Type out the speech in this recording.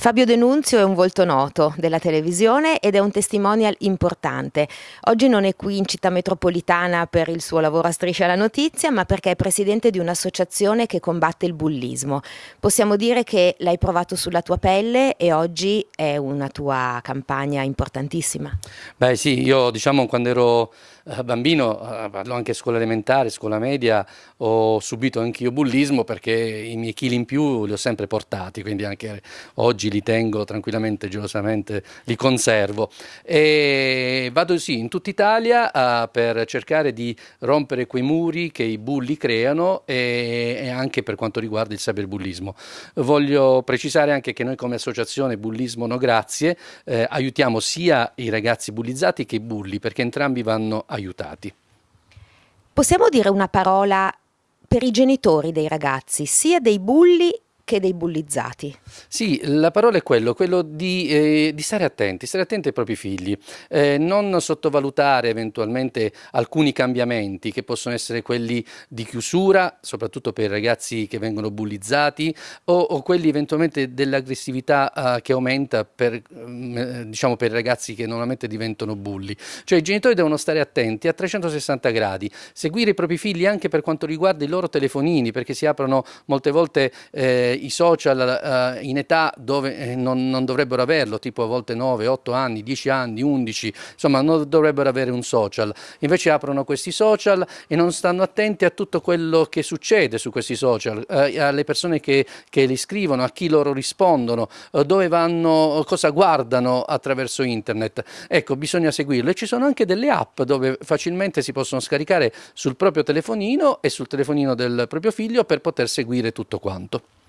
Fabio Denunzio è un volto noto della televisione ed è un testimonial importante. Oggi non è qui in città metropolitana per il suo lavoro a Striscia la Notizia, ma perché è presidente di un'associazione che combatte il bullismo. Possiamo dire che l'hai provato sulla tua pelle e oggi è una tua campagna importantissima. Beh sì, io diciamo quando ero bambino, eh, parlo anche scuola elementare, scuola media, ho subito anche io bullismo perché i miei chili in più li ho sempre portati, quindi anche oggi li tengo tranquillamente, gelosamente, li conservo. E vado sì in tutta Italia uh, per cercare di rompere quei muri che i bulli creano e, e, anche per quanto riguarda il cyberbullismo. Voglio precisare anche che noi come associazione Bullismo No Grazie eh, aiutiamo sia i ragazzi bullizzati che i bulli perché entrambi vanno aiutati. Possiamo dire una parola per i genitori dei ragazzi, sia dei bulli che dei bullizzati. Sì, la parola è quello, quello di, eh, di stare attenti, stare attenti ai propri figli, eh, non sottovalutare eventualmente alcuni cambiamenti che possono essere quelli di chiusura, soprattutto per i ragazzi che vengono bullizzati, o, o quelli eventualmente dell'aggressività eh, che aumenta per, mm, eh, diciamo per i ragazzi che normalmente diventano bulli. Cioè i genitori devono stare attenti a 360 gradi, seguire i propri figli anche per quanto riguarda i loro telefonini, perché si aprono molte volte eh, i social uh, in età dove eh, non, non, dovrebbero averlo, tipo a volte 9, 8 anni, 10 anni, 11, insomma non dovrebbero avere un social. Invece aprono questi social e non stanno attenti a tutto quello che succede su questi social, uh, alle persone che, che, li scrivono, a chi loro rispondono, uh, dove vanno, cosa guardano attraverso internet. Ecco, bisogna seguirlo. E ci sono anche delle app dove facilmente si possono scaricare sul proprio telefonino e sul telefonino del proprio figlio per poter seguire tutto quanto.